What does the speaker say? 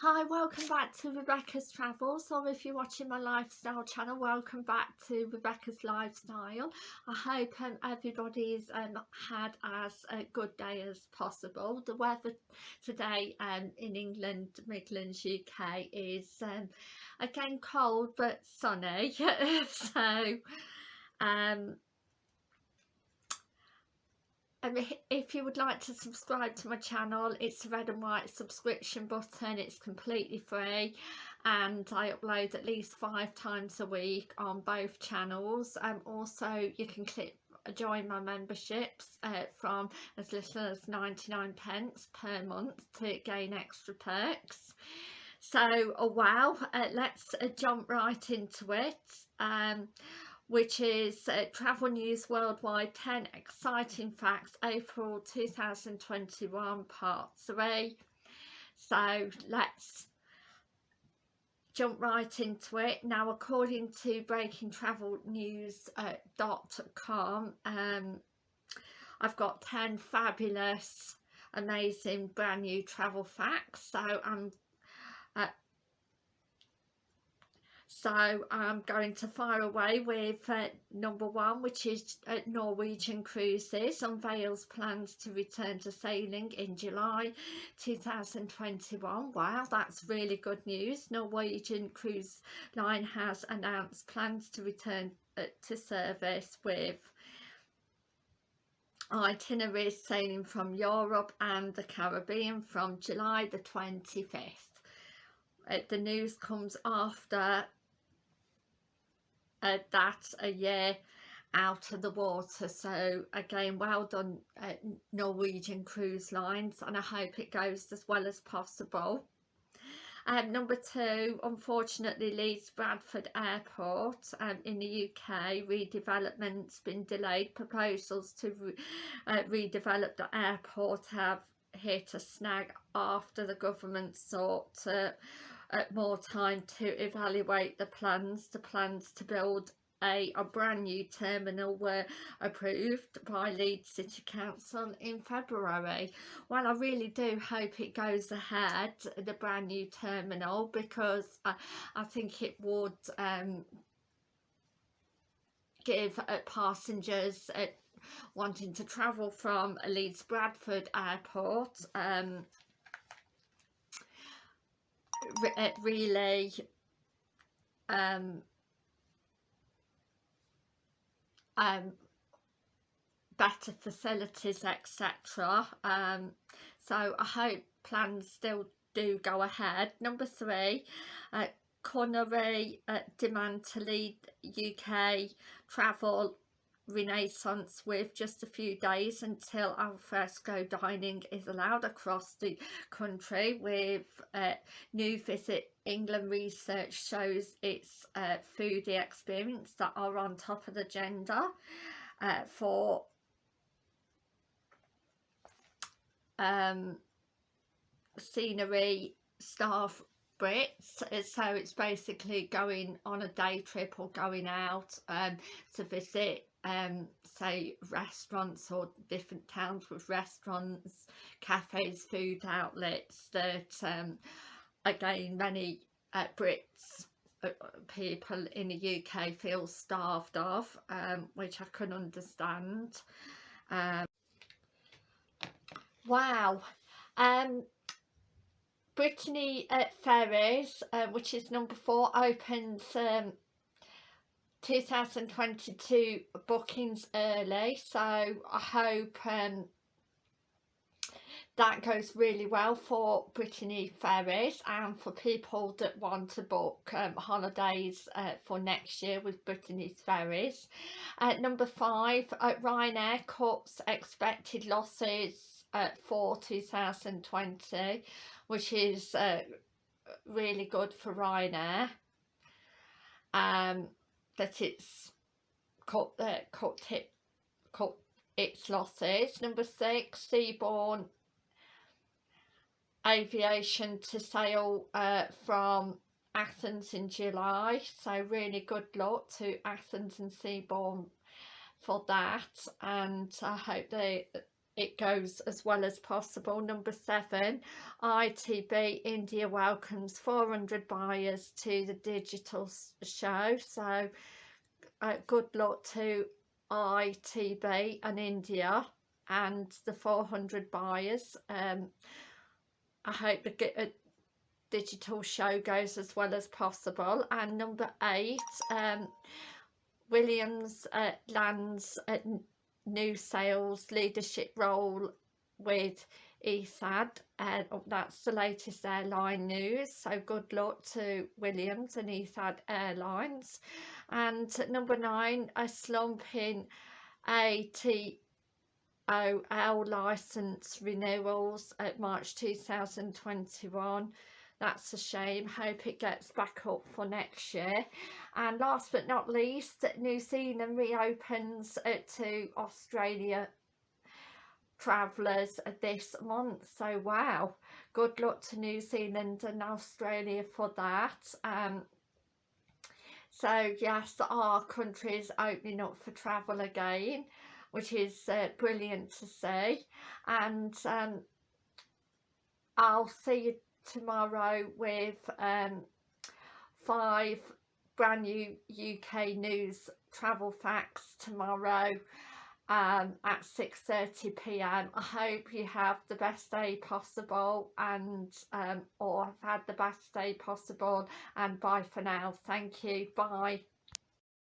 Hi, welcome back to Rebecca's Travels, or if you're watching my lifestyle channel, welcome back to Rebecca's Lifestyle. I hope um, everybody's um, had as a good day as possible. The weather today um, in England, Midlands, UK is um, again cold but sunny, so um, um, if you would like to subscribe to my channel it's a red and white subscription button. It's completely free and I upload at least five times a week on both channels. And um, also you can click join my memberships uh, from as little as 99 pence per month to gain extra perks. So oh wow uh, let's uh, jump right into it. Um, which is uh, Travel News Worldwide 10 Exciting Facts April 2021 Part 3. So let's jump right into it. Now according to breakingtravelnews.com uh, um, I've got 10 fabulous amazing brand new travel facts so I'm uh, so I'm going to fire away with uh, number one which is uh, Norwegian Cruises. Unveils plans to return to sailing in July 2021 wow that's really good news. Norwegian Cruise Line has announced plans to return uh, to service with itineraries sailing from Europe and the Caribbean from July the 25th uh, the news comes after uh, that a year out of the water so again well done uh, Norwegian Cruise Lines and I hope it goes as well as possible um, number two, unfortunately Leeds Bradford Airport um, in the UK redevelopment's been delayed. Proposals to re uh, redevelop the airport have hit a snag after the government sought to more time to evaluate the plans. The plans to build a, a brand new terminal were approved by Leeds City Council in February. Well, I really do hope it goes ahead, the brand new terminal, because I, I think it would um, give uh, passengers uh, wanting to travel from Leeds Bradford Airport um, re really um, um, better facilities etc um, so I hope plans still do go ahead. Number three uh, Culinary uh, demand to lead UK travel renaissance with just a few days until alfresco dining is allowed across the country with uh, new visit. England research shows it's uh, foodie experience that are on top of the agenda uh, for um, scenery staff Brits. So it's basically going on a day trip or going out um, to visit um, say restaurants or different towns with restaurants, cafes, food outlets that um, again many uh, Brits uh, people in the UK feel starved of um, which I can understand. Um, wow. Um, Brittany Ferries, uh, which is number four, opens um, 2022 bookings early so I hope um, that goes really well for Brittany Ferries and for people that want to book um, holidays uh, for next year with Brittany Ferries. Uh, number five, uh, Ryanair cuts expected losses uh, for 2020 which is uh, really good for Ryanair. Um, that it's cut, uh, cut, it, cut its losses. Number six, Seabourn Ovation to sail uh, from Athens in July. So really good luck to Athens and Seabourn for that. And I hope they it goes as well as possible. Number seven, ITB India welcomes 400 buyers to the digital show. So uh, good luck to ITB and India and the 400 buyers. Um, I hope the uh, digital show goes as well as possible. And number eight, um, Williams uh, lands at new sales leadership role with ESAD and uh, that's the latest airline news. So good luck to Williams and ESAD Airlines. And number nine a slump in ATOL license renewals at March 2021 that's a shame. Hope it gets back up for next year. And last but not least New Zealand reopens to Australia travellers this month. So wow. Good luck to New Zealand and Australia for that. Um, so yes our country is opening up for travel again which is uh, brilliant to see. And um, I'll see you tomorrow with um, five brand new UK news travel facts tomorrow um, at 6.30pm. I hope you have the best day possible and um, or have had the best day possible and bye for now. Thank you. Bye.